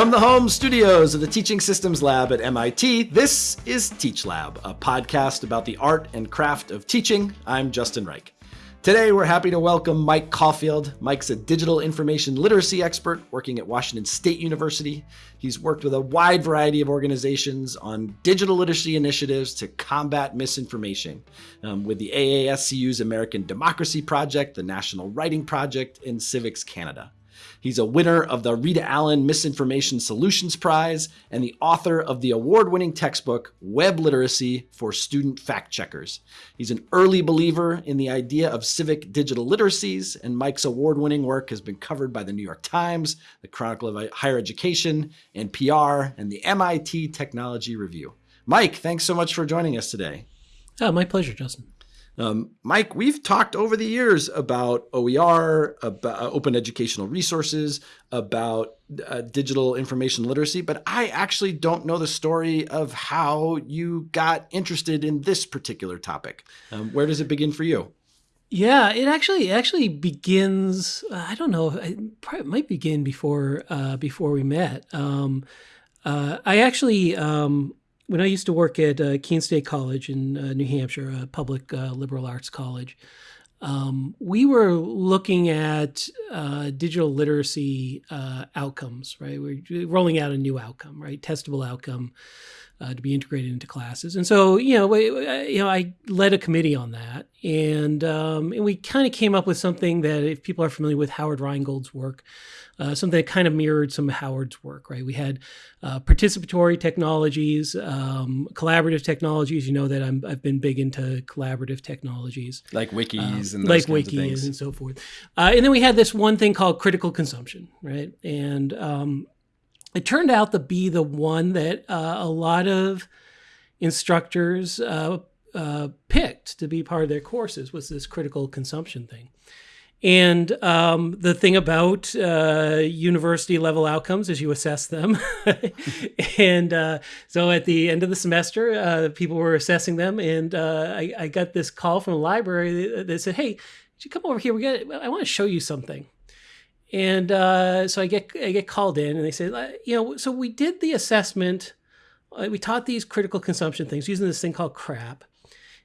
From the home studios of the Teaching Systems Lab at MIT, this is Teach Lab, a podcast about the art and craft of teaching. I'm Justin Reich. Today, we're happy to welcome Mike Caulfield. Mike's a digital information literacy expert working at Washington State University. He's worked with a wide variety of organizations on digital literacy initiatives to combat misinformation um, with the AASCU's American Democracy Project, the National Writing Project, and CIVIX Canada. He's a winner of the Rita Allen Misinformation Solutions Prize and the author of the award winning textbook Web Literacy for Student Fact Checkers. He's an early believer in the idea of civic digital literacies, and Mike's award winning work has been covered by the New York Times, the Chronicle of Higher Education, NPR, and the MIT Technology Review. Mike, thanks so much for joining us today. Oh, my pleasure, Justin. Um, Mike, we've talked over the years about OER, about uh, open educational resources, about uh, digital information literacy, but I actually don't know the story of how you got interested in this particular topic. Um, where does it begin for you? Yeah, it actually it actually begins. I don't know. It probably might begin before uh, before we met. Um, uh, I actually um, when I used to work at uh, Keene State College in uh, New Hampshire, a public uh, liberal arts college, um, we were looking at uh, digital literacy uh, outcomes, right? We're rolling out a new outcome, right? Testable outcome uh, to be integrated into classes. And so, you know, we, you know, I led a committee on that, and um, and we kind of came up with something that, if people are familiar with Howard Rheingold's work, uh, something that kind of mirrored some of Howard's work, right? We had uh, participatory technologies, um, collaborative technologies. You know that i have been big into collaborative technologies, like wikis and like wikis and so forth. Uh, and then we had this one thing called critical consumption, right? And um, it turned out to be the one that uh, a lot of instructors uh, uh, picked to be part of their courses was this critical consumption thing. And um, the thing about uh, university level outcomes is you assess them. and uh, so at the end of the semester, uh, people were assessing them. And I, I, got this call from the library that, that said, Hey, you come over here? We got, I want to show you something. And uh, so I get I get called in, and they say, you know, so we did the assessment. Uh, we taught these critical consumption things using this thing called CRAP,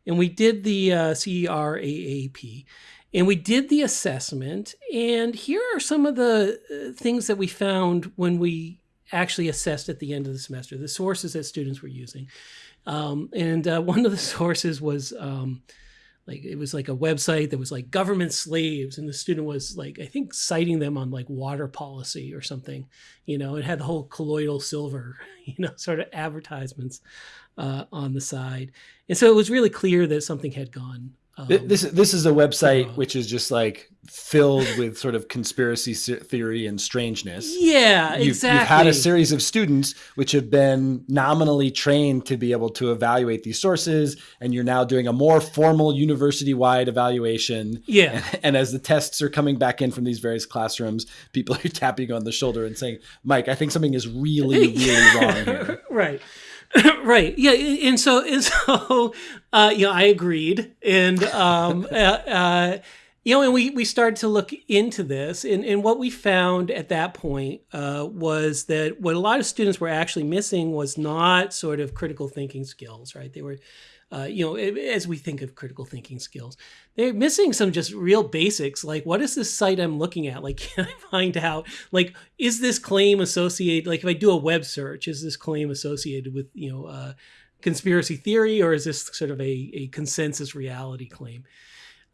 and we did the uh, CRAAP, and we did the assessment. And here are some of the uh, things that we found when we actually assessed at the end of the semester. The sources that students were using, um, and uh, one of the sources was. Um, like it was like a website that was like government slaves and the student was like i think citing them on like water policy or something you know? It had the whole colloidal silver you know sort of advertisements uh, on the side. And so it was really clear that something had gone um, this this is a website uh, which is just like filled with sort of conspiracy theory and strangeness. Yeah, you've, exactly. You've had a series of students which have been nominally trained to be able to evaluate these sources, and you're now doing a more formal university-wide evaluation. Yeah. And, and as the tests are coming back in from these various classrooms, people are tapping on the shoulder and saying, "Mike, I think something is really, really wrong here." right. right. Yeah. And so, and so, uh, you know, I agreed. And, um, uh, uh, you know, and we, we started to look into this. And, and what we found at that point uh, was that what a lot of students were actually missing was not sort of critical thinking skills, right? They were, uh, you know, as we think of critical thinking skills, they're missing some just real basics. Like, what is this site I'm looking at? Like, can I find out, like, is this claim associated, like, if I do a web search, is this claim associated with, you know, uh, conspiracy theory or is this sort of a, a consensus reality claim?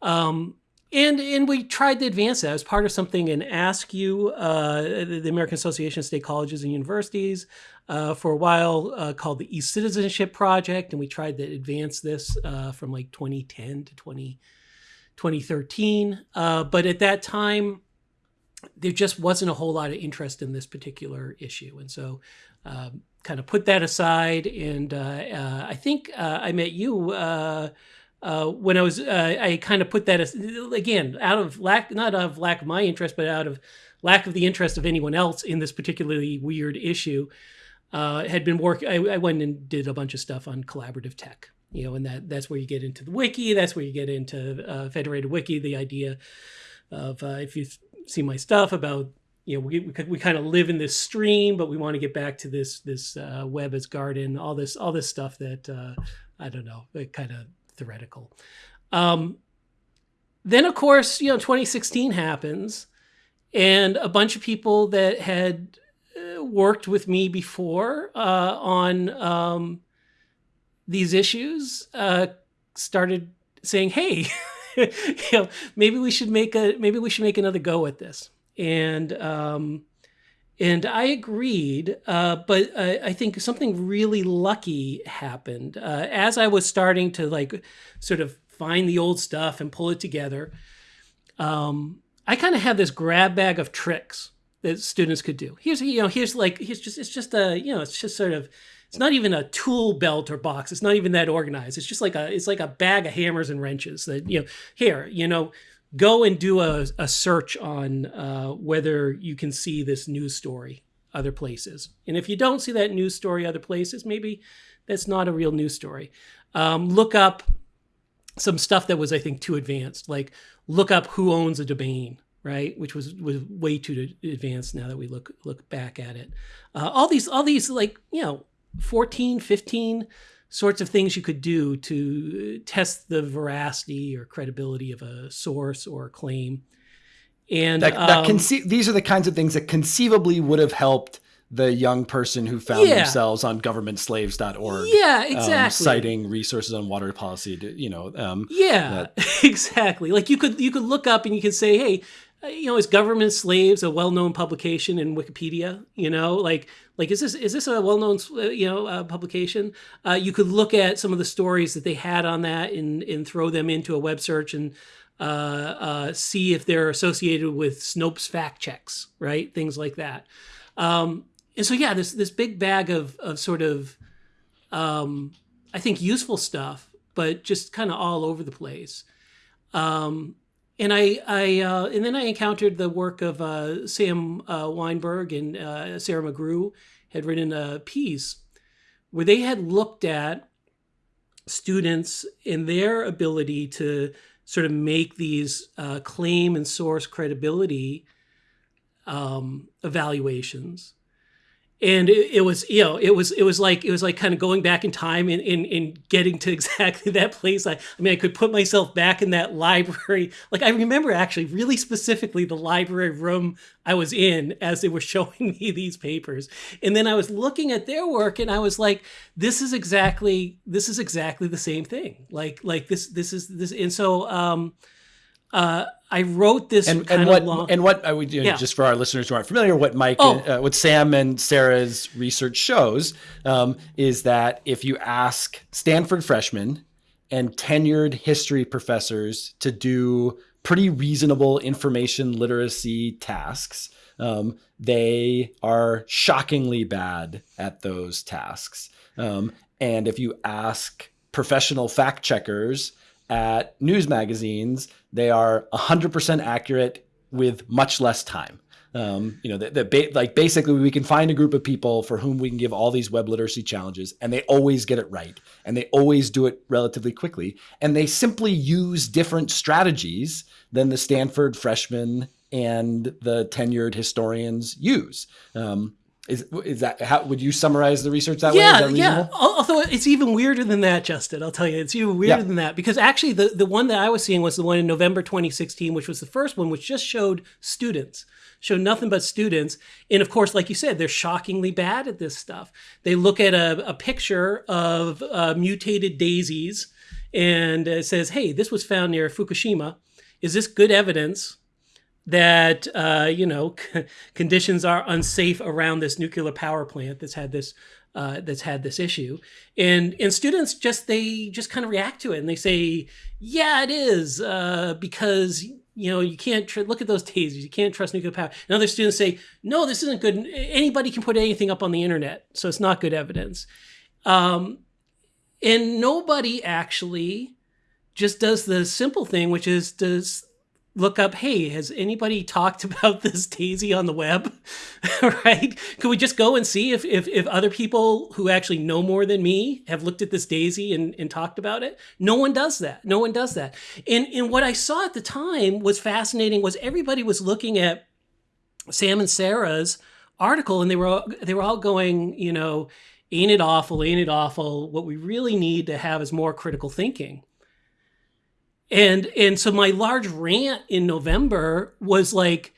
Um, and and we tried to advance that as part of something in AASCU, uh, the American Association of State Colleges and Universities, uh, for a while uh, called the E-Citizenship Project, and we tried to advance this uh, from like 2010 to 20, 2013. Uh, but at that time, there just wasn't a whole lot of interest in this particular issue, and so um, kind of put that aside. And uh, I think I met you uh, when I was, uh, I kind of put that as, again, out of lack, not out of lack of my interest, but out of lack of the interest of anyone else in this particularly weird issue, uh, had been work. I, I, went and did a bunch of stuff on collaborative tech, you know, and that that's where you get into the wiki. That's where you get into uh, federated wiki. The idea of uh, if you see my stuff about you know we, we, we kind of live in this stream but we want to get back to this this uh, web as garden all this all this stuff that uh, i don't know kind of theoretical. Um, then of course you know 2016 happens and a bunch of people that had uh, worked with me before uh, on um, these issues uh, started saying hey you know maybe we should make a maybe we should make another go at this and um, and I agreed, uh, but I, I, think something really lucky happened uh, as I was starting to like sort of find the old stuff and pull it together. Um, I kind of had this grab bag of tricks that students could do. Here's you know here's like here's just it's just a you know it's just sort of it's not even a tool belt or box. It's not even that organized. It's just like a it's like a bag of hammers and wrenches that you know here you know go and do a, a search on uh, whether you can see this news story other places. And if you don't see that news story other places, maybe that's not a real news story. Um, look up some stuff that was, I think, too advanced. Like look up who owns a domain, right? Which was was way too advanced now that we look look back at it. Uh, all these all these like you know 14, 15 sorts of things you could do to test the veracity or credibility of a source or a claim. And that, that um, these are the kinds of things that conceivably would have helped the young person who found yeah. themselves on governmentslaves.org. Yeah, um, exactly. Um, citing resources on water policy to, you know. Um, yeah, that- exactly. Like you could, you could look up and you could say, Hey, uh, you know, is Government Slaves a well-known publication in Wikipedia? You know, like like is this is this a well-known uh, you know uh, publication? Uh, you could look at some of the stories that they had on that and and throw them into a web search and uh, uh, see if they're associated with Snopes fact checks, right? Things like that. Um, and so yeah, this this big bag of of sort of um, I think useful stuff, but just kind of all over the place. Um, and I, I uh, and then I encountered the work of uh, Sam uh, Wineburg and uh, Sarah McGrew had written a piece where they had looked at students and their ability to sort of make these uh, claim and source credibility um, evaluations and it, it, was you know it was it was like it was like kind of going back in time and in, in, getting to exactly that place. I, I mean i could put myself back in that library. Like i remember actually really specifically the library room i was in as they were showing me these papers. And then i was looking at their work and i was like this is exactly this is exactly the same thing. Like like this this is this and so um uh, I wrote this and, and what long... and what I would know, yeah. just for our listeners who aren't familiar, what Mike, oh. uh, what Sam and Sarah's research shows um, is that if you ask Stanford freshmen and tenured history professors to do pretty reasonable information literacy tasks, um, they are shockingly bad at those tasks. Um, and if you ask professional fact checkers at news magazines, they are 100% accurate with much less time. Um, you know, ba- like basically we can find a group of people for whom we can give all these web literacy challenges, and they always get it right, and they always do it relatively quickly, and they simply use different strategies than the Stanford freshmen and the tenured historians use. Um, is is that how would you summarize the research that yeah, way? Yeah, Although it's even weirder than that, Justin. I'll tell you, it's even weirder yeah. than that because actually the the one that I was seeing was the one in November 2016, which was the first one, which just showed students, showed nothing but students, and of course, like you said, they're shockingly bad at this stuff. They look at a, a picture of uh, mutated daisies, and it says, "Hey, this was found near Fukushima. Is this good evidence?" That uh, you know conditions are unsafe around this nuclear power plant that's had this uh, that's had this issue. And and students just they just kind of react to it and they say yeah it is uh, because you know you can't look at those tasers you can't trust nuclear power. And other students say no this isn't good. Anybody can put anything up on the internet so it's not good evidence. Um, and nobody actually just does the simple thing which is does look up, hey, has anybody talked about this daisy on the web? right? Could we just go and see if, if, if other people who actually know more than me have looked at this daisy and, and talked about it? No one does that. No one does that. And, and what I saw at the time was fascinating was everybody was looking at Sam and Sarah's article, and they were they were all going, you know, ain't it awful, ain't it awful? What we really need to have is more critical thinking. And and so my large rant in November was like,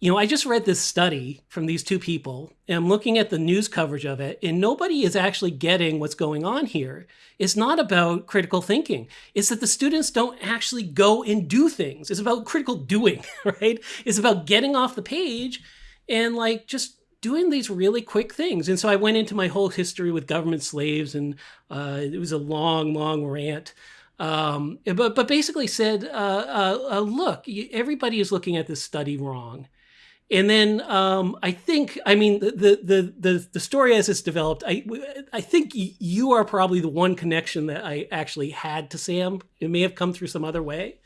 you know, I just read this study from these two people, and I'm looking at the news coverage of it, and nobody is actually getting what's going on here. It's not about critical thinking. It's that the students don't actually go and do things. It's about critical doing, right? It's about getting off the page and like just doing these really quick things. And so I went into my whole history with government slaves, and uh, it was a long, long rant. Um, but but basically said, uh, uh, uh look, everybody is looking at this study wrong and then um, I think, I mean, the, the the the story as it's developed, I I think you are probably the one connection that I actually had to Sam. It may have come through some other way,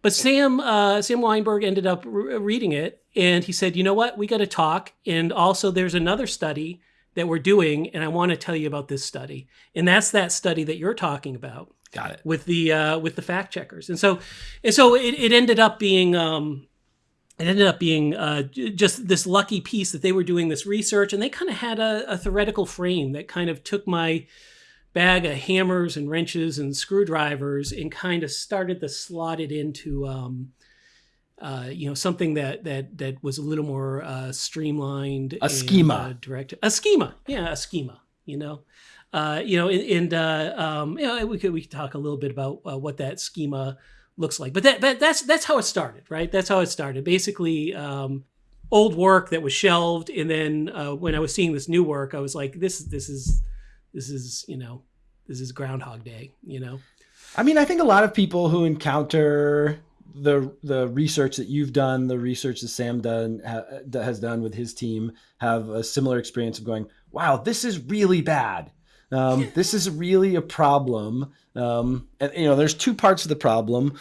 but Sam uh, Sam Wineburg ended up re- reading it, and he said, you know what, we got to talk. And also, there's another study that we're doing, and I want to tell you about this study, and that's that study that you're talking about. Got it. With the uh, with the fact checkers, and so and so it, it ended up being. Um, it ended up being uh, just this lucky piece that they were doing this research and they kind of had a, a, theoretical frame that kind of took my bag of hammers and wrenches and screwdrivers and kind of started to slot it into um, uh, you know something that that that was a little more uh, streamlined a and, schema uh, direct a schema yeah a schema you know uh, you know and, and uh, um, you know we could we could talk a little bit about uh, what that schema looks like. But that, but that's that's how it started, right? That's how it started. Basically, um, old work that was shelved, and then uh, when I was seeing this new work, I was like, this this is this is you know this is Groundhog Day, you know. I mean, I think a lot of people who encounter the the research that you've done, the research that Sam done ha, has done with his team, have a similar experience of going, "Wow, this is really bad. Um, this is really a problem. Um, and you know, there's two parts of the problem.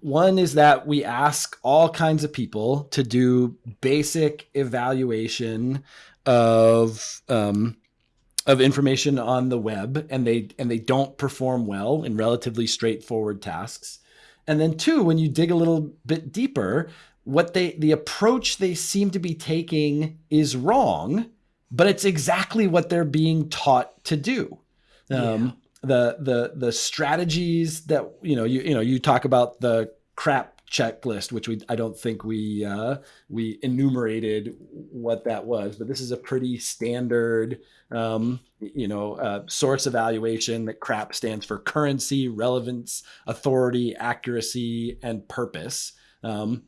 One is that we ask all kinds of people to do basic evaluation of um, of information on the web, and they and they don't perform well in relatively straightforward tasks. And then two, when you dig a little bit deeper, what they the approach they seem to be taking is wrong but it's exactly what they're being taught to do. Um, yeah. The the the strategies that you know you you know you talk about the crap checklist, which we I don't think we uh, we enumerated what that was, but this is a pretty standard um, you know uh, source evaluation that crap stands for currency, relevance, authority, accuracy, and purpose. Um,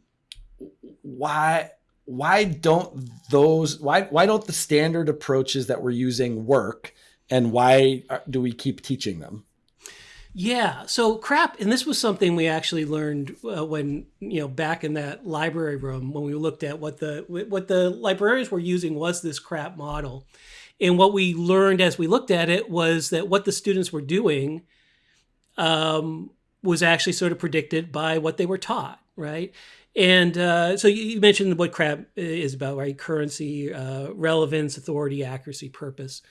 why why don't those why why don't the standard approaches that we're using work? And why do we keep teaching them? Yeah. So crap and this was something we actually learned uh, when you know back in that library room when we looked at what the what the librarians were using was this crap model. And what we learned as we looked at it was that what the students were doing um, was actually sort of predicted by what they were taught right and uh, so you mentioned what crap is about, right? Currency, uh, relevance, authority, accuracy, purpose.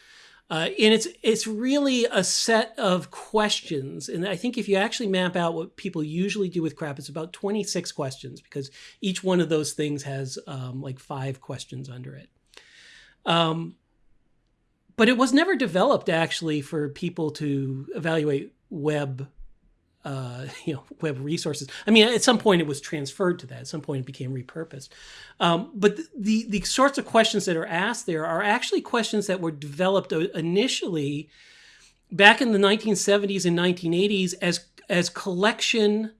Uh, and it's it's really a set of questions. And I think if you actually map out what people usually do with crap, it's about 26 questions because each one of those things has um, like five questions under it. Um, but it was never developed actually for people to evaluate web uh, you know web resources. I mean, at some point it was transferred to that. At some point it became repurposed. Um, but the, the, sorts of questions that are asked there are actually questions that were developed initially back in the 1970s and 1980s as as collection.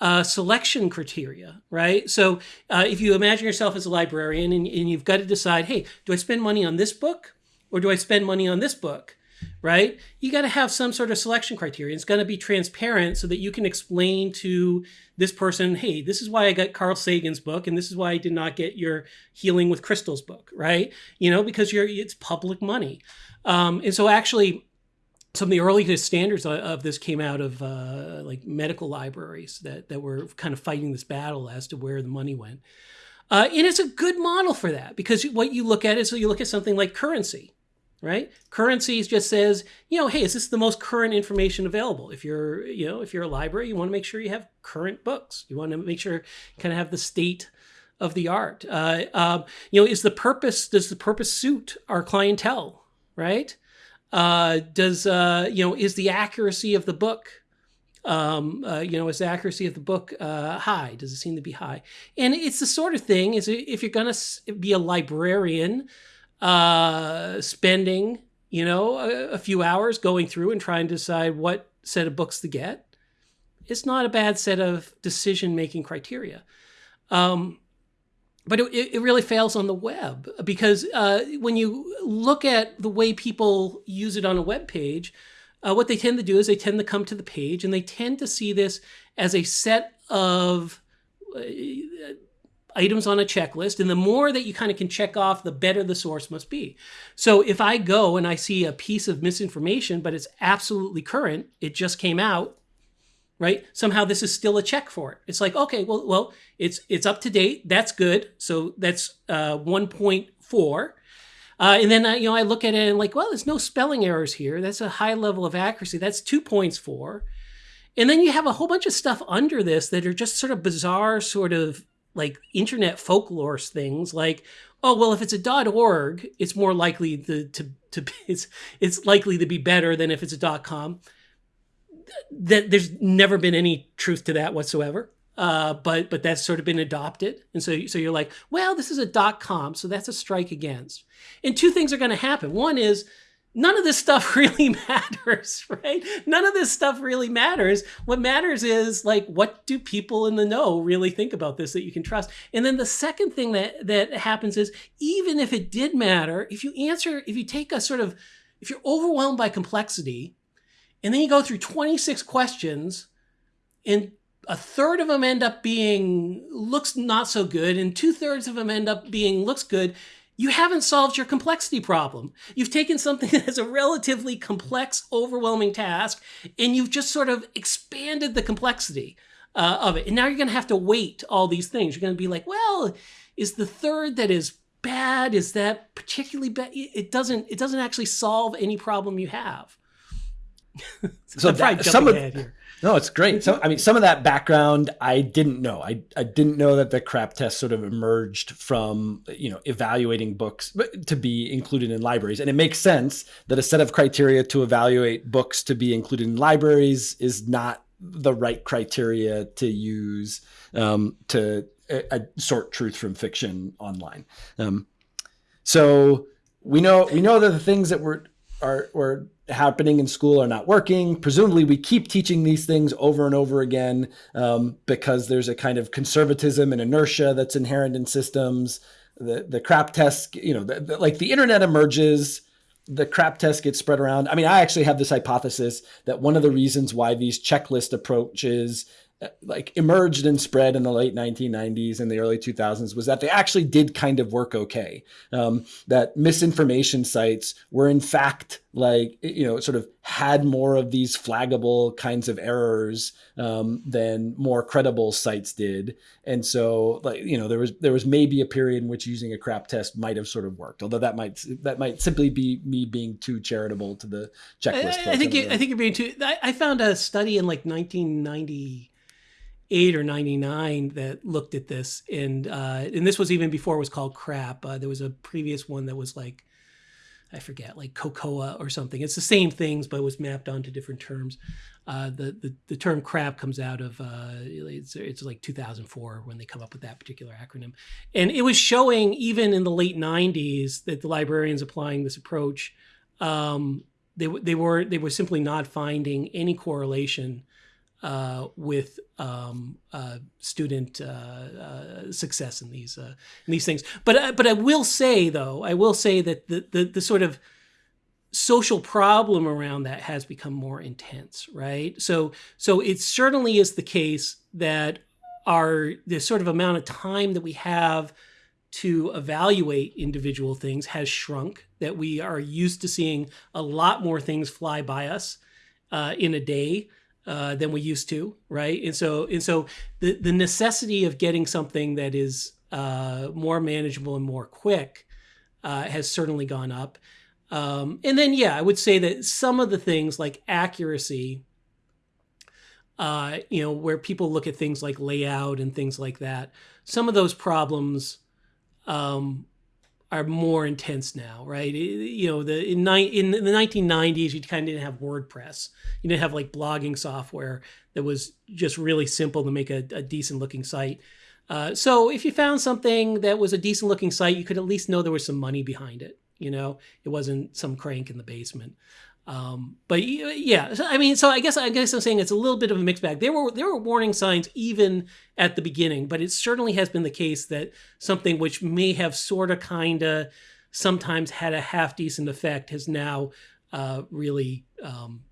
Uh, selection criteria, right? So uh, if you imagine yourself as a librarian and, and you've got to decide, hey, do I spend money on this book or do I spend money on this book? Right? You got to have some sort of selection criteria. It's going to be transparent so that you can explain to this person, hey, this is why I got Carl Sagan's book, and this is why I did not get your Healing with Crystals book, right? You know, because you're it's public money, um, and so actually. Some of the earliest standards of this came out of uh, like medical libraries that, that were kind of fighting this battle as to where the money went. Uh, and it's a good model for that because what you look at is so you look at something like currency, right? Currencies just says, you know, hey, is this the most current information available? If you're, you know, if you're a library, you want to make sure you have current books. You want to make sure you kind of have the state of the art. Uh, um, you know, is the purpose does the purpose suit our clientele, right? Uh, does uh, you know is the accuracy of the book um, uh, you know, is the accuracy of the book uh, high? Does it seem to be high? And it's the sort of thing is if you're going to be a librarian, uh, spending you know a, a, few hours going through and trying to decide what set of books to get, it's not a bad set of decision making criteria. Um, but it, it really fails on the web because uh, when you look at the way people use it on a web page, uh, what they tend to do is they tend to come to the page and they tend to see this as a set of uh, items on a checklist. And the more that you kind of can check off, the better the source must be. So if I go and I see a piece of misinformation, but it's absolutely current, it just came out, right? Somehow this is still a check for it. It's like, okay, well, well, it's it's up to date. That's good. So that's uh, 1.4. Uh, and then, uh, you know, I look at it and like, well, there's no spelling errors here. That's a high level of accuracy. That's two points for. And then you have a whole bunch of stuff under this that are just sort of bizarre, sort of like internet folklore things like, oh, well, if it's a .org, it's more likely to, to, it's, it's likely to be better than if it's a dot .com. That there's never been any truth to that whatsoever. Uh, but but that's sort of been adopted, and so so you're like, well, this is a dot com, so that's a strike against. And two things are going to happen. One is none of this stuff really matters, right? None of this stuff really matters. What matters is like what do people in the know really think about this that you can trust. And then the second thing that that happens is even if it did matter, if you answer, if you take a sort of if you're overwhelmed by complexity, and then you go through 26 questions and a third of them end up being looks not so good and two thirds of them end up being looks good you haven't solved your complexity problem. You've taken something that's a relatively complex overwhelming task and you've just sort of expanded the complexity uh, of it. And now you're going to have to weight all these things. You're going to be like well is the third that is bad is that particularly bad? It doesn't it doesn't actually solve any problem you have. So that, some of, here. No, it's great. So, I mean, some of that background I didn't know. I, I didn't know that the CRAP test sort of emerged from, you know, evaluating books to be included in libraries. And it makes sense that a set of criteria to evaluate books to be included in libraries is not the right criteria to use um, to uh, sort truth from fiction online. Um, so we know we know that the things that were are happening in school are not working. Presumably, we keep teaching these things over and over again um, because there's a kind of conservatism and inertia that's inherent in systems. The the crap test, you know, the, the, like the internet emerges. The crap test gets spread around. I mean, I actually have this hypothesis that one of the reasons why these checklist approaches like emerged and spread in the late 1990s and the early 2000s was that they actually did kind of work okay. Um, that misinformation sites were in fact like you know sort of had more of these flaggable kinds of errors um, than more credible sites did, and so like you know there was there was maybe a period in which using a crap test might have sort of worked. Although that might that might simply be me being too charitable to the checklist. I, I think you, I think you're being too. I, I found a study in like 1990 eight or 99 that looked at this. And uh, and this was even before it was called crap. Uh, there was a previous one that was like i forget like cocoa or something. It's the same things but it was mapped onto different terms. Uh, the, the, the term crap comes out of uh, it's, it's like 2004 when they come up with that particular acronym. And it was showing even in the late 90s that the librarians applying this approach um, they, they were they were simply not finding any correlation uh, with um, uh, student uh, uh success in these uh, in these things. But uh, but I will say though, I will say that the, the the sort of social problem around that has become more intense, right? So so it certainly is the case that our the sort of amount of time that we have to evaluate individual things has shrunk. That we are used to seeing a lot more things fly by us in a day uh, than we used to, right? And so and so the the necessity of getting something that is uh, more manageable and more quick uh, has certainly gone up. Um, and then yeah, I would say that some of the things like accuracy uh, you know, where people look at things like layout and things like that. Some of those problems um, are more intense now, right? You know, the in, in the 1990s, you kind of didn't have WordPress. You didn't have like blogging software that was just really simple to make a, a decent looking site. Uh, so if you found something that was a decent looking site, you could at least know there was some money behind it. You know, it wasn't some crank in the basement. Um, but yeah, I mean, so I guess I guess I'm saying it's a little bit of a mixed bag. There were there were warning signs even at the beginning, but it certainly has been the case that something which may have sort of kind of sometimes had a half decent effect has now uh, really um,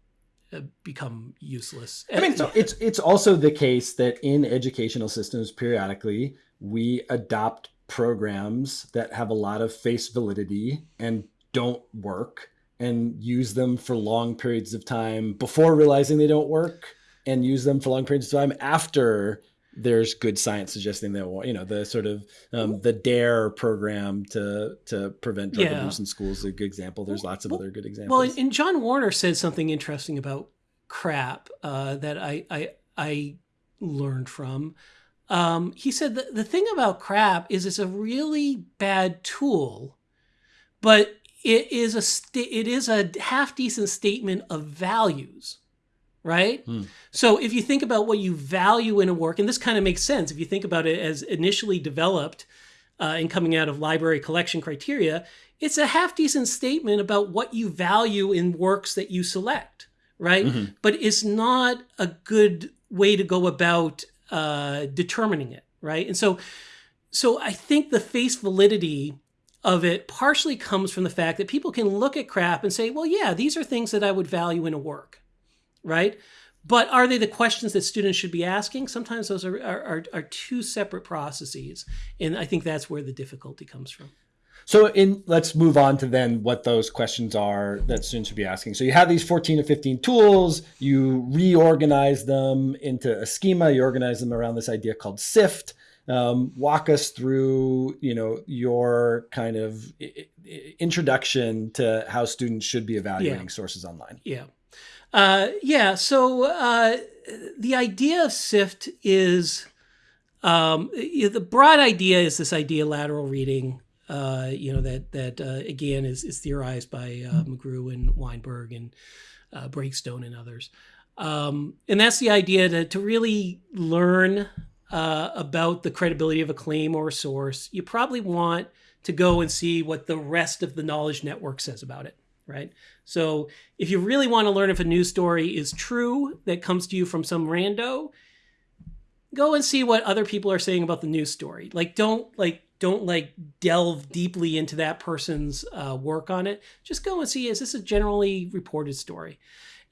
uh, become useless. I mean, so it's it's also the case that in educational systems, periodically we adopt programs that have a lot of face validity and don't work and use them for long periods of time before realizing they don't work and use them for long periods of time after there's good science suggesting that you know the sort of um, the dare program to to prevent drug yeah. abuse in schools is a good example. There's lots of well, other good examples. well and john warner said something interesting about crap uh, that I, I i learned from. Um, he said that the thing about crap is it's a really bad tool but it is a st- it is a half decent statement of values right hmm. so if you think about what you value in a work and this kind of makes sense if you think about it as initially developed uh, and coming out of library collection criteria it's a half decent statement about what you value in works that you select right mm-hmm. but it's not a good way to go about uh, determining it right and so so i think the face validity of it partially comes from the fact that people can look at crap and say, well, yeah, these are things that I would value in a work, right? But are they the questions that students should be asking? Sometimes those are, are, are two separate processes. And I think that's where the difficulty comes from. So in let's move on to then what those questions are that students should be asking. So you have these 14 to 15 tools, you reorganize them into a schema, you organize them around this idea called SIFT um, walk us through you know your kind of introduction to how students should be evaluating yeah. sources online. Yeah. Uh, yeah so uh, the idea of sift is um, the broad idea is this idea lateral reading uh, you know that that uh, again is, is theorized by uh, McGrew and Wineburg and uh, Breakstone and others. Um, and that's the idea to, to really learn uh, about the credibility of a claim or a source, you probably want to go and see what the rest of the knowledge network says about it, right? So if you really want to learn if a news story is true that comes to you from some rando, go and see what other people are saying about the news story. Like don't like don't like delve deeply into that person's uh, work on it. Just go and see is this a generally reported story?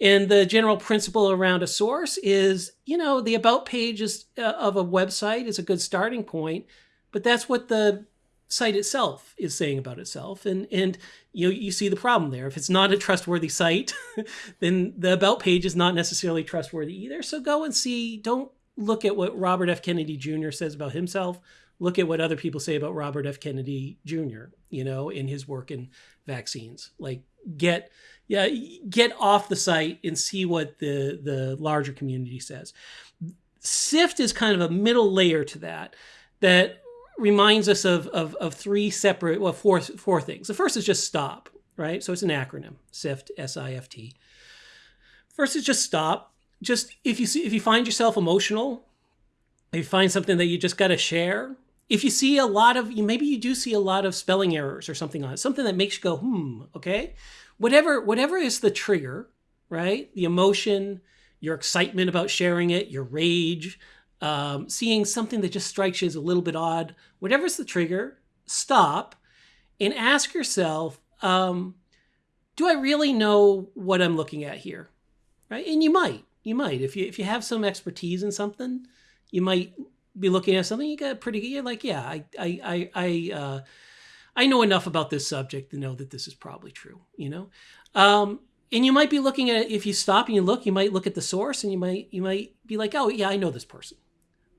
And the general principle around a source is, you know, the about page is, uh, of a website is a good starting point, but that's what the site itself is saying about itself. And and you know, you see the problem there. If it's not a trustworthy site, then the about page is not necessarily trustworthy either. So go and see. Don't look at what Robert F. Kennedy Jr. says about himself. Look at what other people say about Robert F. Kennedy Jr. You know, in his work in vaccines. Like get yeah, get off the site and see what the the larger community says. Sift is kind of a middle layer to that that reminds us of, of, of three separate, well, four, four things. The first is just stop, right? So it's an acronym, SIFT, S-I-F-T. First is just stop. Just if you see, if you find yourself emotional, if you find something that you just got to share, if you see a lot of, maybe you do see a lot of spelling errors or something on it, something that makes you go, hmm, okay whatever whatever is the trigger, right? The emotion, your excitement about sharing it, your rage, um, seeing something that just strikes you as a little bit odd, whatever's the trigger, stop and ask yourself, um, do I really know what I'm looking at here? Right? And you might, you might. If you if you have some expertise in something, you might be looking at something you got pretty good. You're like, yeah, I I I, I uh, I know enough about this subject to know that this is probably true, you know? Um, and you might be looking at if you stop and you look, you might look at the source and you might you might be like, oh yeah, I know this person.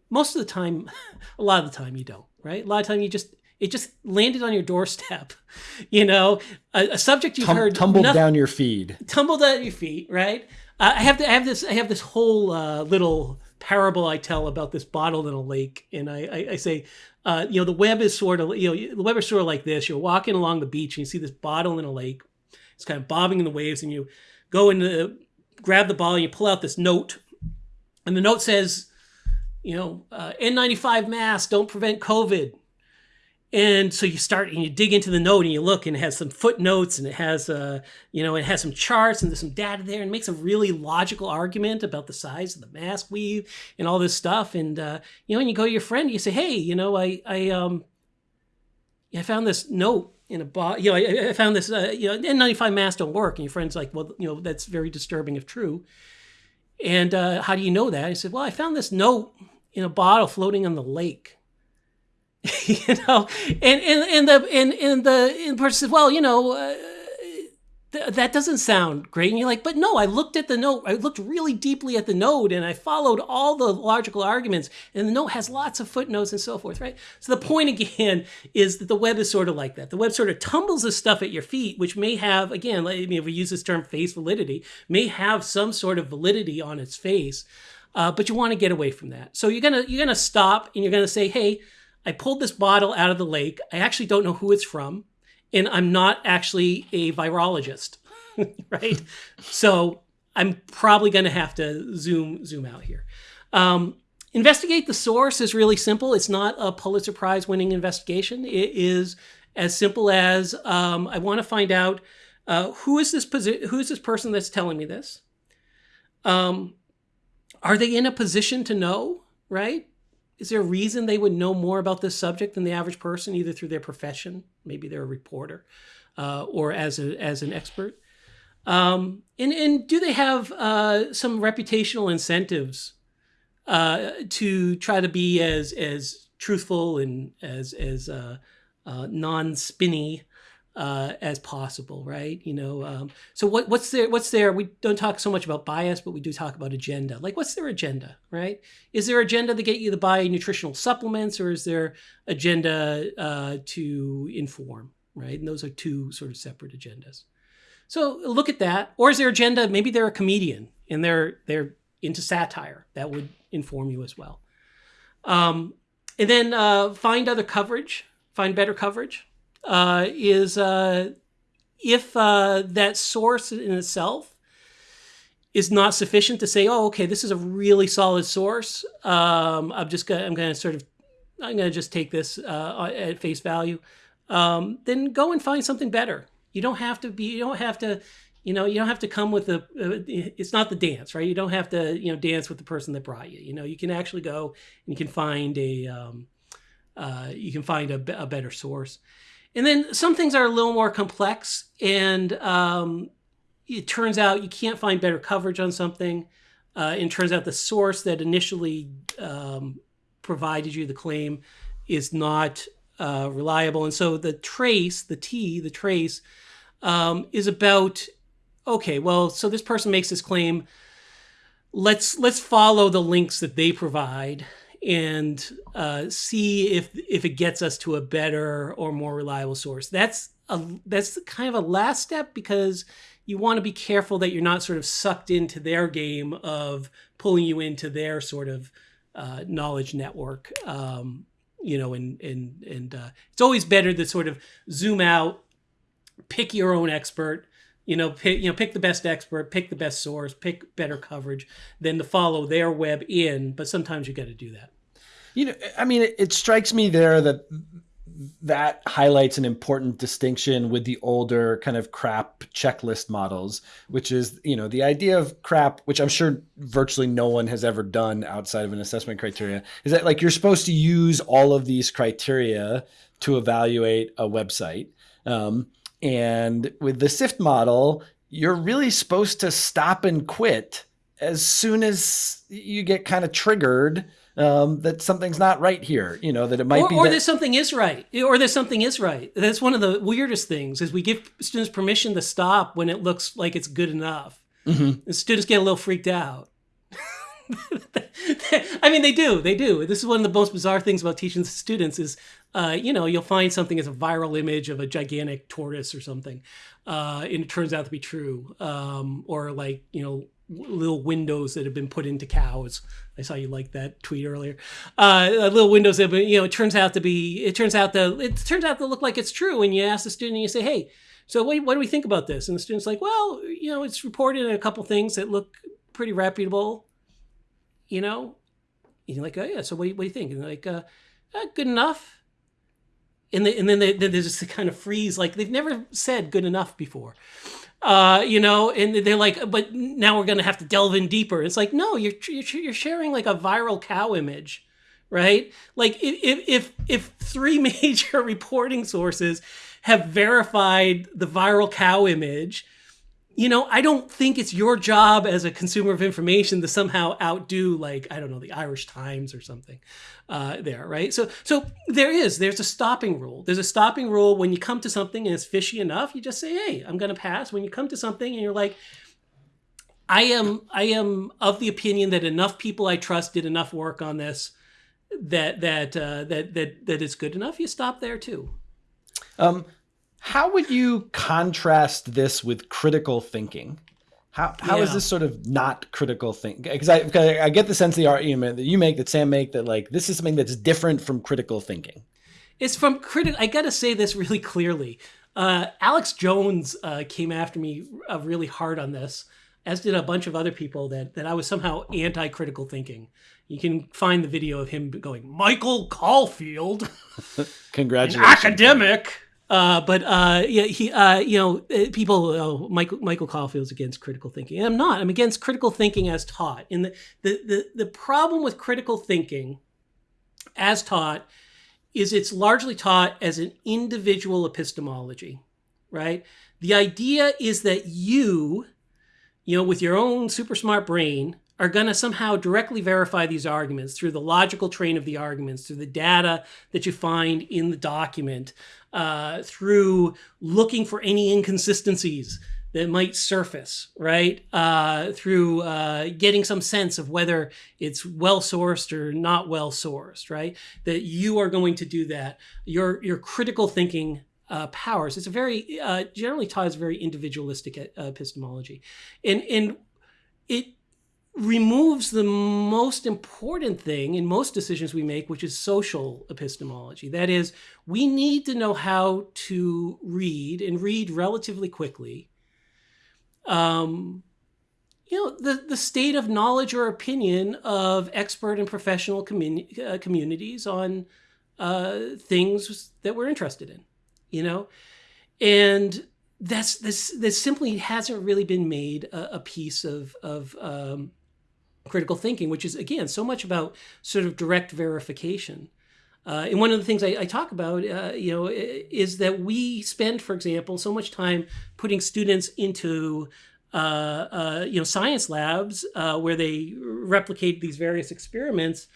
Most of the time, a lot of the time you don't, right? A lot of time you just It just landed on your doorstep. You know, a, a subject you've Tum- heard tumbled noth- down your feed. tumbled at your feet, right? Uh, I have to, I have this I have this whole uh, little parable I tell about this bottle in a lake, and I I, I say, uh, you know, the web is sort of you know the web is sort of like this. You're walking along the beach and you see this bottle in a lake. It's kind of bobbing in the waves, and you go and grab the bottle and you pull out this note, and the note says, you know, uh, N95 mask don't prevent COVID. And so you start and you dig into the note and you look and it has some footnotes and it has uh you know it has some charts and there's some data there and makes a really logical argument about the size of the mask weave and all this stuff. And uh you know and you go to your friend and you say hey you know I I um I found this note in a box you know I, I found this uh, you know N95 masks don't work. And your friend's like well you know that's very disturbing if true. And uh, how do you know that? I said well I found this note in a bottle floating on the lake you know? And and and the and, and the and the person says well you know uh, th- that doesn't sound great. And you're like but no i looked at the note i looked really deeply at the note and i followed all the logical arguments and the note has lots of footnotes and so forth right? So the point again is that the web is sort of like that. The web sort of tumbles this stuff at your feet which may have again I mean, if we use this term face validity may have some sort of validity on its face uh, but you want to get away from that. So you're gonna you're gonna stop and you're gonna say hey I pulled this bottle out of the lake. I actually don't know who it's from, and I'm not actually a virologist, right? so I'm probably going to have to zoom zoom out here. Um, investigate the source is really simple. It's not a Pulitzer Prize winning investigation. It is as simple as um, I want to find out uh, who is this who is this person that's telling me this. Um, are they in a position to know? Right? Is there a reason they would know more about this subject than the average person, either through their profession, maybe they're a reporter, uh, or as a as an expert? Um, and and do they have uh, some reputational incentives uh, to try to be as as truthful and as as uh, non spinny uh, as possible, right? You know, um, so what, what's their what's their? We don't talk so much about bias, but we do talk about agenda. Like, what's their agenda, right? Is there agenda to get you to buy nutritional supplements, or is there agenda uh, to inform, right? And those are two sort of separate agendas. So look at that, or is their agenda? Maybe they're a comedian and they're they're into satire. That would inform you as well. Um, and then uh, find other coverage, find better coverage uh, is uh, if uh, that source in itself is not sufficient to say, oh, okay, this is a really solid source. Um, I'm just gonna, I'm going to sort of, I'm to just take this uh, at face value. Um, then go and find something better. You don't have to be, you don't have to, you know, you don't have to come with a, uh, it's not the dance, right? You don't have to, you know, dance with the person that brought you. You know, you can actually go and you can find a, um, uh, you can find a, a better source. And then some things are a little more complex, and um, it turns out you can't find better coverage on something. Uh, and turns out the source that initially um, provided you the claim is not uh, reliable. And so the trace, the T, the trace, um, is about okay. Well, so this person makes this claim. Let's let's follow the links that they provide and uh, see if if it gets us to a better or more reliable source. That's a that's kind of a last step because you want to be careful that you're not sort of sucked into their game of pulling you into their sort of uh, knowledge network. Um, you know, and and and uh, it's always better to sort of zoom out, pick your own expert. You know, pick, you know, pick the best expert, pick the best source, pick better coverage than to follow their web in. But sometimes you got to do that. You know, I mean, it, it strikes me there that that highlights an important distinction with the older kind of crap checklist models, which is, you know, the idea of crap, which I'm sure virtually no one has ever done outside of an assessment criteria, is that like you're supposed to use all of these criteria to evaluate a website. Um, and with the SIFT model, you're really supposed to stop and quit as soon as you get kind of triggered um, that something's not right here. You know that it might or, be, or that- that something is right, or that something is right. That's one of the weirdest things is we give students permission to stop when it looks like it's good enough. Mhm. And students get a little freaked out. I mean, they do, they do. This is one of the most bizarre things about teaching students is uh, you know, you'll find something as a viral image of a gigantic tortoise or something, uh, and it turns out to be true. Um, or like, you know, little windows that have been put into cows. I saw you like that tweet earlier. Uh, little windows that, been, you know, it turns out to be, it turns out to, it turns out to look like it's true. And you ask the student, and you say, hey, so what, what do we think about this? And the student's like, well, you know, it's reported in a couple things that look pretty reputable, you know? And you're like, oh yeah, so what do you, what do you think? And like, uh, uh, good enough and, they, and then they, there's just kind of freeze like they've never said good enough before. Uh, you know and they're like but now we're gonna have to delve in deeper. It's like no you're you're sharing like a viral cow image right? Like if if if three major reporting sources have verified the viral cow image you know, I don't think it's your job as a consumer of information to somehow outdo, like, I don't know, the Irish Times or something uh, there, right? So, so there is, there's a stopping rule. There's a stopping rule when you come to something and it's fishy enough, you just say, hey, I'm going to pass. When you come to something and you're like, I am, I am of the opinion that enough people I trust did enough work on this that, that, uh, that, that, that it's good enough. You stop there too. Um, how would you contrast this with critical thinking? How, how yeah. is this sort of not critical thinking? Because I, I get the sense the argument that you make, that Sam make, that like this is something that's different from critical thinking. It's from critical. I got to say this really clearly. Uh, Alex Jones uh, came after me uh, really hard on this, as did a bunch of other people that that I was somehow anti-critical thinking. You can find the video of him going, Michael Caulfield, congratulations, academic. Uh, but uh, yeah, he, uh, you know, uh, people, oh, Michael Michael Caulfield's against critical thinking. And I'm not. I'm against critical thinking as taught. And the, the the the problem with critical thinking, as taught, is it's largely taught as an individual epistemology, right? The idea is that you, you know, with your own super smart brain, are going to somehow directly verify these arguments through the logical train of the arguments, through the data that you find in the document, uh, through looking for any inconsistencies that might surface, right? Uh, through uh, getting some sense of whether it's well sourced or not well sourced, right? That you are going to do that. Your your critical thinking uh, powers. It's a very uh, generally taught as very individualistic uh, epistemology, and and it removes the most important thing in most decisions we make, which is social epistemology. That is, we need to know how to read and read relatively quickly. Um, you know, the, the state of knowledge or opinion of expert and professional uh, communities on uh, things that we're interested in, you know? And that's this this simply hasn't really been made a, a piece of of um, critical thinking, which is, again, so much about sort of direct verification. Uh, and one of the things I, I talk about, uh, you know, is that we spend, for example, so much time putting students into, uh, uh you know, science labs uh, where they replicate these various experiments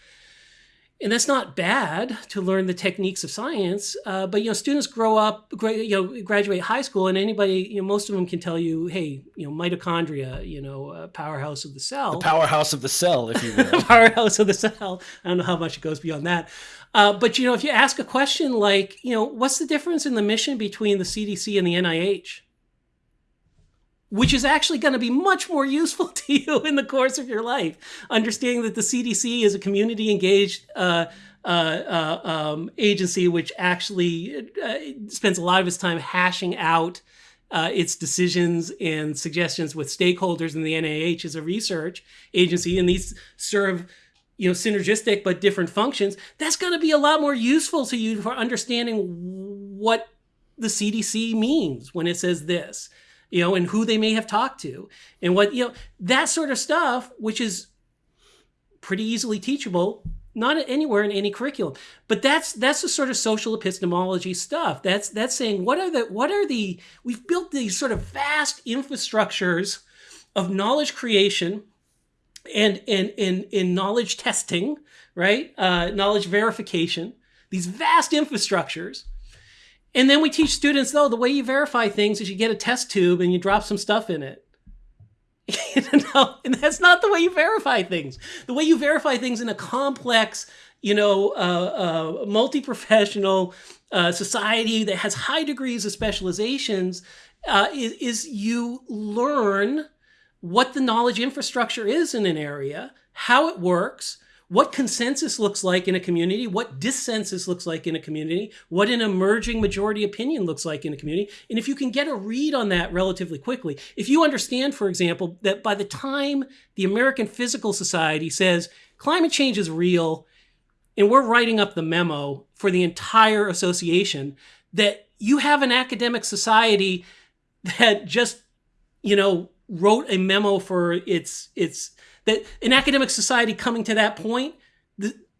and that's not bad to learn the techniques of science. Uh, but you know, students grow up, you know, graduate high school, and anybody, you know, most of them can tell you, hey, you know, mitochondria, you know, uh, powerhouse of the cell, the powerhouse of the cell, if you will, powerhouse of the cell. I don't know how much it goes beyond that. Uh, but you know, if you ask a question like, you know, what's the difference in the mission between the CDC and the NIH? Which is actually going to be much more useful to you in the course of your life. Understanding that the CDC is a community engaged uh, uh, uh, um, agency which actually uh, spends a lot of its time hashing out uh, its decisions and suggestions with stakeholders, and the NIH is a research agency, and these serve you know synergistic but different functions that's going to be a lot more useful to you for understanding what the cdc means when it says this you know, and who they may have talked to and what, you know, that sort of stuff, which is pretty easily teachable, not anywhere in any curriculum. But that's that's the sort of social epistemology stuff. That's that's saying what are the what are the we've built these sort of vast infrastructures of knowledge creation and and in in knowledge testing, right? Uh, knowledge verification. These vast infrastructures and then we teach students, though, the way you verify things is you get a test tube and you drop some stuff in it. no, and that's not the way you verify things. The way you verify things in a complex, you know, uh, uh, multi-professional uh, society that has high degrees of specializations uh, is, is you learn what the knowledge infrastructure is in an area, how it works, what consensus looks like in a community, what dissensus looks like in a community, what an emerging majority opinion looks like in a community. And if you can get a read on that relatively quickly, if you understand, for example, that by the time the American Physical Society says climate change is real, and we're writing up the memo for the entire association, that you have an academic society that just, you know, wrote a memo for its its that an academic society coming to that point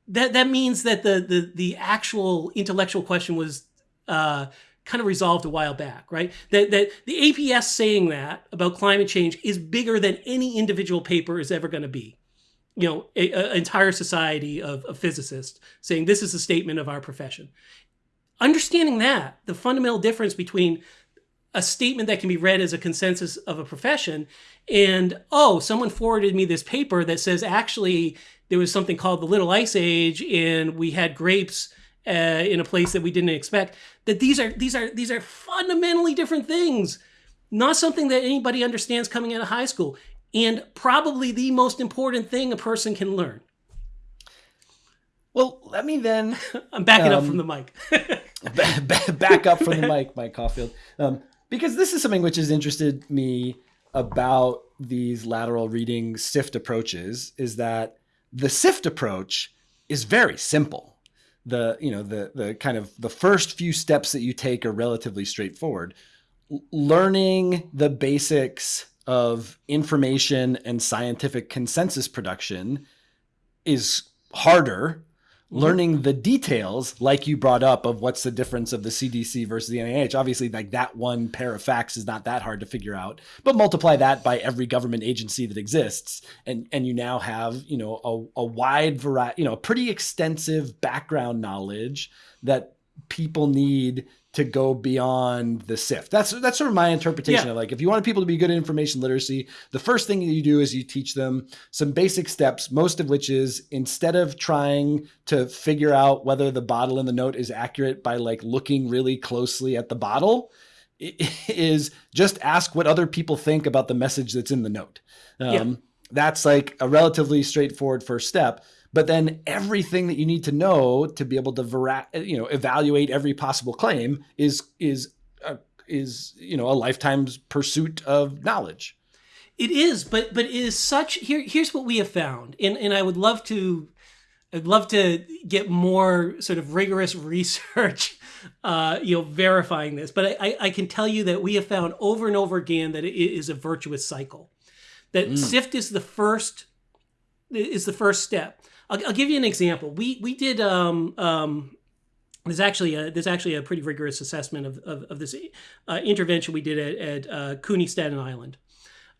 that that means that the the the actual intellectual question was uh, kind of resolved a while back, right? That that the APS saying that about climate change is bigger than any individual paper is ever going to be. You know, an entire society of, of physicists saying this is a statement of our profession. Understanding that the fundamental difference between a statement that can be read as a consensus of a profession. And oh someone forwarded me this paper that says actually there was something called the little ice age and we had grapes uh, in a place that we didn't expect. That these are these are these are fundamentally different things. Not something that anybody understands coming out of high school. And probably the most important thing a person can learn. Well let me then i'm backing um, up from the mic. back up from the mic mike caulfield. Um, because this is something which has interested me about these lateral reading SIFT approaches is that the SIFT approach is very simple. The you know the the kind of the first few steps that you take are relatively straightforward. learning the basics of information and scientific consensus production is harder. Learning the details like you brought up of what's the difference of the cdc versus the nih obviously like that one pair of facts is not that hard to figure out but multiply that by every government agency that exists and and you now have you know a, a wide variety you know a pretty extensive background knowledge that people need to go beyond the SIFT. That's that's sort of my interpretation yeah. of like if you want people to be good at information literacy, the first thing that you do is you teach them some basic steps, most of which is instead of trying to figure out whether the bottle in the note is accurate by like looking really closely at the bottle, is just ask what other people think about the message that's in the note. Um, yeah. That's like a relatively straightforward first step but then everything that you need to know to be able to vera- you know evaluate every possible claim is is a, is you know a lifetime's pursuit of knowledge. It is but but it is such here here's what we have found and and i would love to i'd love to get more sort of rigorous research uh, you know verifying this but I, I can tell you that we have found over and over again that it is a virtuous cycle. That mm. sift is the first is the first step I'll, I'll give you an example. We we did um, um, there's actually a, there's actually a pretty rigorous assessment of, of, of this uh, intervention we did at, at uh, CUNY Staten Island.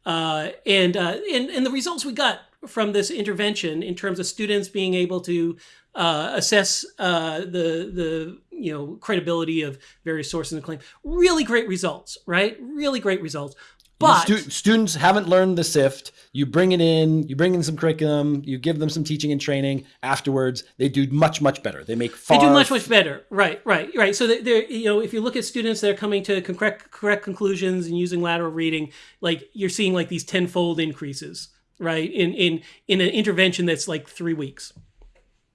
Uh, and, uh, and, and the results we got from this intervention in terms of students being able to uh, assess uh, the, the you know, credibility of various sources and claim, really great results, right? Really great results. But Stu- students haven't learned the SIFT. You bring it in, you bring in some curriculum, you give them some teaching and training. Afterwards, they do much, much better. They make far. They do much, much better. Right, right, right. So they're, you know, if you look at students that are coming to correct, correct conclusions and using lateral reading, like you're seeing like these tenfold increases, right? In in in an intervention that's like three weeks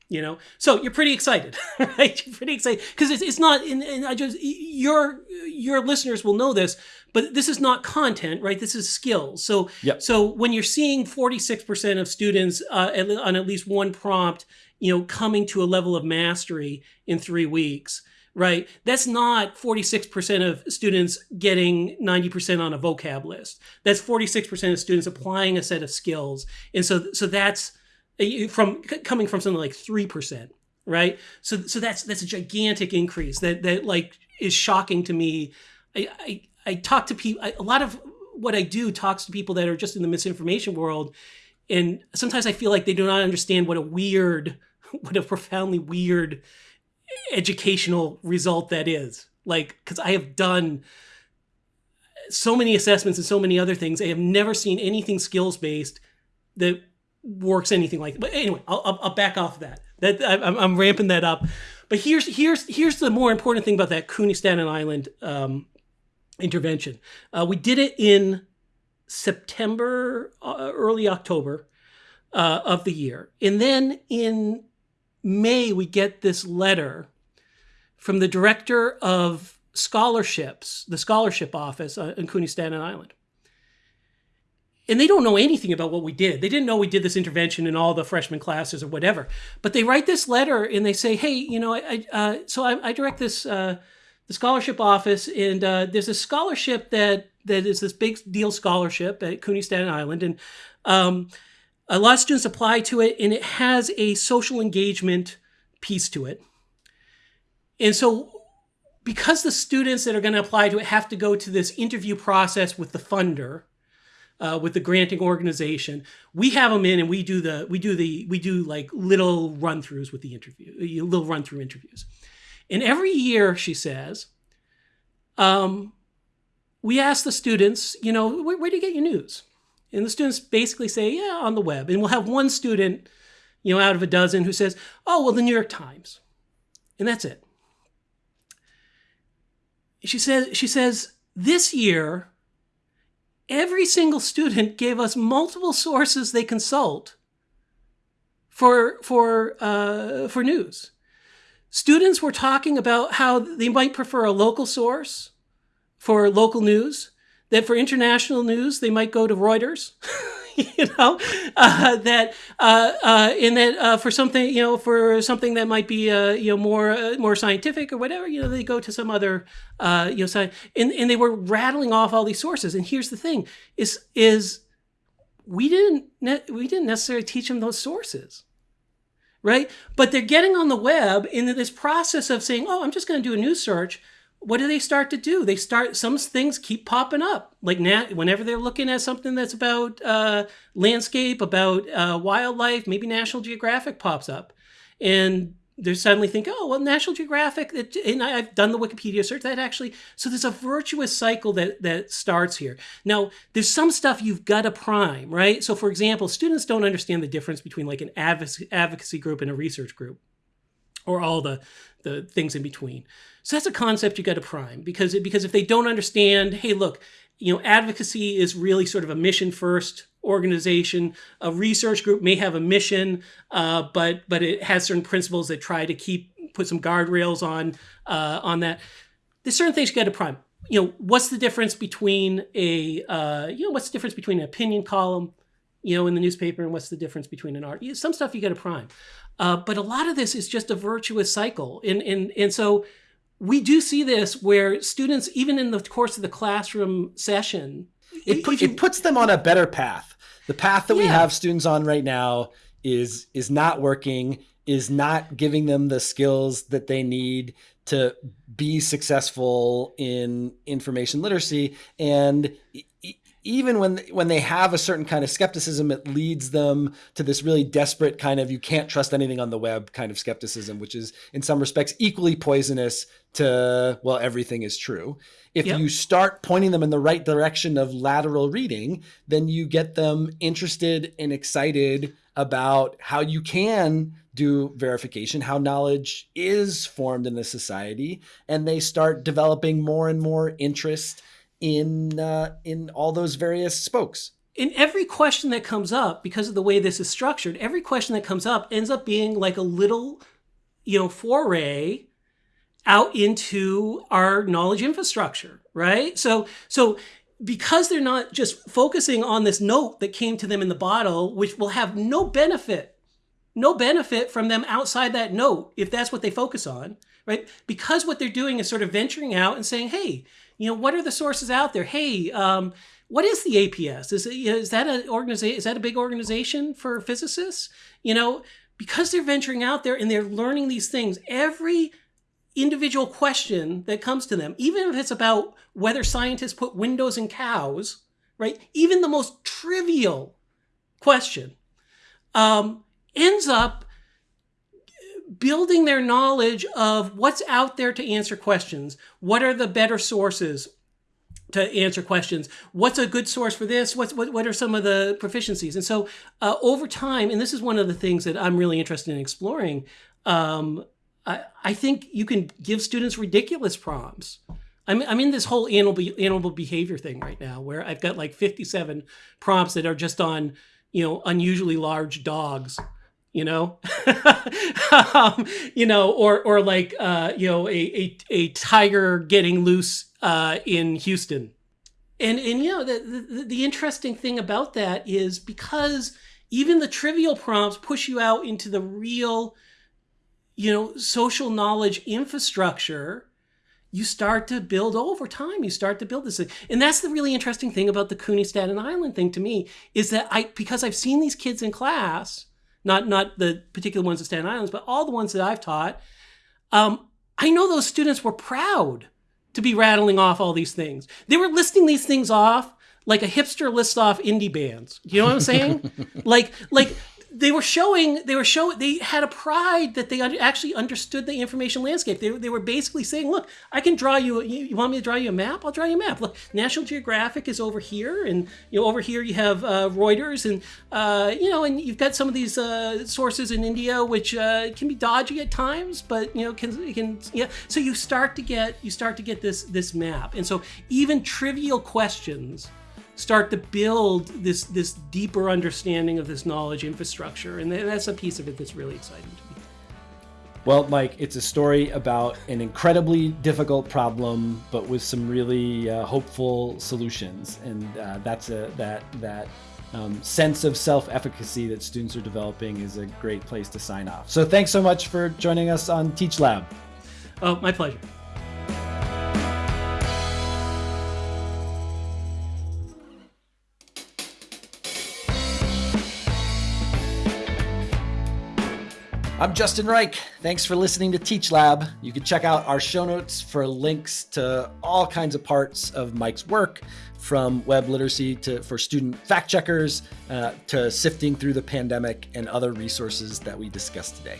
you know? So you're pretty excited right? You're pretty excited because it's, it's not and, and i just your your listeners will know this but this is not content right? This is skills so yep. so when you're seeing 46% of students uh, on at least one prompt you know coming to a level of mastery in three weeks right? That's not 46% of students getting 90% on a vocab list. That's 46% of students applying a set of skills. And so so that's from coming from something like three percent, right? So so that's that's a gigantic increase that that like is shocking to me. I I, I talk to people. a lot of what I do talks to people that are just in the misinformation world, and sometimes I feel like they do not understand what a weird, what a profoundly weird educational result that is. Like, because I have done so many assessments and so many other things. I have never seen anything skills based that works anything like. But anyway, I'll, I'll, back off of that. That I'm, I'm ramping that up. But here's here's here's the more important thing about that CUNY Staten Island um, intervention. Uh, we did it in September, uh, early October uh, of the year, and then in May we get this letter from the director of scholarships, the scholarship office uh, in CUNY Staten Island and they don't know anything about what we did. They didn't know we did this intervention in all the freshman classes or whatever. But they write this letter and they say, "Hey, you know, I, uh, so I, I, direct this uh, the scholarship office, and uh, there's a scholarship that that is this big deal scholarship at CUNY Staten Island, and um, a lot of students apply to it, and it has a social engagement piece to it, and so." Because the students that are going to apply to it have to go to this interview process with the funder, uh, with the granting organization. We have them in and we do the we do the we do like little run throughs with the interview, little run through interviews. And every year, she says, um, we ask the students, you know, where, where do you get your news? And the students basically say, yeah, on the web. And we'll have one student, you know, out of a dozen who says, oh, well, the New York Times. And that's it. She says, she says, this year, every single student gave us multiple sources they consult for for uh, for news. Students were talking about how they might prefer a local source for local news. That for international news they might go to Reuters. you know uh, that uh, uh, in that uh, for something you know for something that might be uh, you know more more scientific or whatever you know they go to some other you know and, and they were rattling off all these sources. And here's the thing is is we didn't we didn't necessarily teach them those sources right? But they're getting on the web in this process of saying oh i'm just going to do a news search what do they start to do? They start some things keep popping up. Like now, whenever they're looking at something that's about uh, landscape, about uh, wildlife, maybe National Geographic pops up, and they suddenly think, oh well, National Geographic. It, and I've done the Wikipedia search. That actually, so there's a virtuous cycle that that starts here. Now, there's some stuff you've got to prime, right? So, for example, students don't understand the difference between like an advocacy group and a research group, or all the the things in between. So that's a concept you got to prime because because if they don't understand, hey, look, you know, advocacy is really sort of a mission first organization. A research group may have a mission, uh, but but it has certain principles that try to keep put some guardrails on uh, on that. There's certain things you got to prime. You know, what's the difference between a uh, you know what's the difference between an opinion column, you know, in the newspaper, and what's the difference between an art? Some stuff you got to prime. Uh, but a lot of this is just a virtuous cycle. And, and, and so we do see this where students, even in the course of the classroom session, it, put, you, it puts them on a better path. The path that yeah. we have students on right now is is not working, is not giving them the skills that they need to be successful in information literacy. And even when when they have a certain kind of skepticism, it leads them to this really desperate kind of you can't trust anything on the web kind of skepticism, which is in some respects equally poisonous to well everything is true. If yep. you start pointing them in the right direction of lateral reading, then you get them interested and excited about how you can do verification, how knowledge is formed in the society, and they start developing more and more interest in uh, in all those various spokes. In every question that comes up, because of the way this is structured, every question that comes up ends up being like a little, you know, foray out into our knowledge infrastructure, right? So so because they're not just focusing on this note that came to them in the bottle, which will have no benefit, no benefit from them outside that note if that's what they focus on, right? Because what they're doing is sort of venturing out and saying, hey, you know, what are the sources out there? Hey, um, what is the APS? Is, is that an organization? Is that a big organization for physicists? You know, because they're venturing out there and they're learning these things, every individual question that comes to them, even if it's about whether scientists put windows in cows, right? Even the most trivial question um, ends up building their knowledge of what's out there to answer questions. What are the better sources? to answer questions. What's a good source for this? What's what, what are some of the proficiencies? And so uh, over time, and this is one of the things that I'm really interested in exploring. Um, I, I think you can give students ridiculous prompts. I'm, I'm in this whole animal animal behavior thing right now, where I've got like 57 prompts that are just on you know unusually large dogs you know um, you know or or like uh, you know a, a, a tiger getting loose uh, in houston and and you know the, the the interesting thing about that is because even the trivial prompts push you out into the real you know social knowledge infrastructure you start to build over time. You start to build this thing. And that's the really interesting thing about the CUNY Staten Island thing to me is that I, because I've seen these kids in class, not, not the particular ones at Staten Island, but all the ones that I've taught, um, I know those students were proud to be rattling off all these things. They were listing these things off like a hipster lists off indie bands. You know what I'm saying? like, like they were showing they were showing they had a pride that they actually understood the information landscape. They, they were basically saying look i can draw you you, you want me to draw you a map? I'll draw you a map. Look national geographic is over here and you know over here you have uh, reuters and uh, you know and you've got some of these uh, sources in india which uh, can be dodgy at times but you know can can yeah. So you start to get you start to get this this map. And so even trivial questions start to build this this deeper understanding of this knowledge infrastructure. And that's a piece of it that's really exciting to me. Well mike it's a story about an incredibly difficult problem but with some really uh, hopeful solutions. And uh, that's a that that um, sense of self-efficacy that students are developing is a great place to sign off. So thanks so much for joining us on teach lab. Oh my pleasure I'm Justin Reich. Thanks for listening to Teach Lab. You can check out our show notes for links to all kinds of parts of Mike's work, from web literacy to for student fact checkers uh, to sifting through the pandemic and other resources that we discussed today.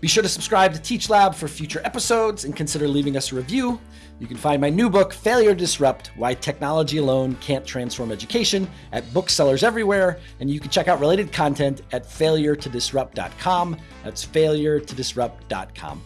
Be sure to subscribe to Teach Lab for future episodes and consider leaving us a review. You can find my new book, Failure to Disrupt Why Technology Alone Can't Transform Education, at booksellers everywhere. And you can check out related content at failuretodisrupt.com. That's failuretodisrupt.com.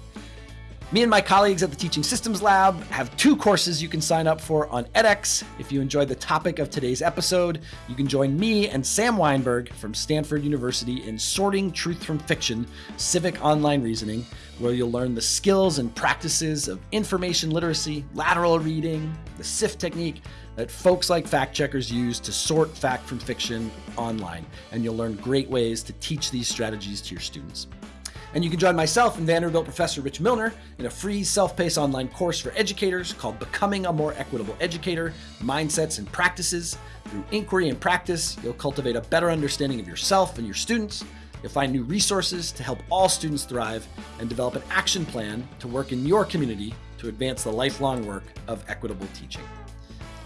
Me and my colleagues at the Teaching Systems Lab have two courses you can sign up for on edX. If you enjoyed the topic of today's episode, you can join me and Sam Wineburg from Stanford University in Sorting Truth from Fiction Civic Online Reasoning, where you'll learn the skills and practices of information literacy, lateral reading, the SIFT technique that folks like fact checkers use to sort fact from fiction online. And you'll learn great ways to teach these strategies to your students. And you can join myself and Vanderbilt professor Rich Milner in a free self-paced online course for educators called Becoming a More Equitable Educator, Mindsets and Practices. Through inquiry and practice, you'll cultivate a better understanding of yourself and your students. You'll find new resources to help all students thrive and develop an action plan to work in your community to advance the lifelong work of equitable teaching.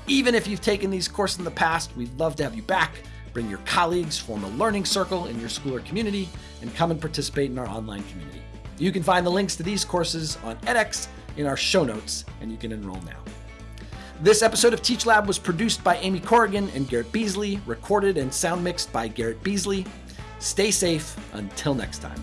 Even if you've taken these courses in the past, we'd love to have you back Bring your colleagues, form a learning circle in your school or community, and come and participate in our online community. You can find the links to these courses on edX in our show notes, and you can enroll now. This episode of Teach Lab was produced by Amy Corrigan and Garrett Beasley, recorded and sound mixed by Garrett Beasley. Stay safe until next time.